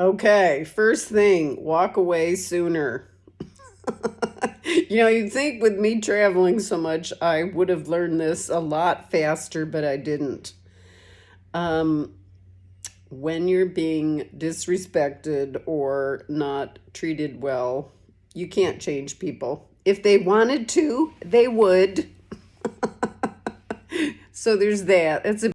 Okay, first thing, walk away sooner. you know, you'd think with me traveling so much, I would have learned this a lot faster, but I didn't. Um, when you're being disrespected or not treated well, you can't change people. If they wanted to, they would. so there's that. It's a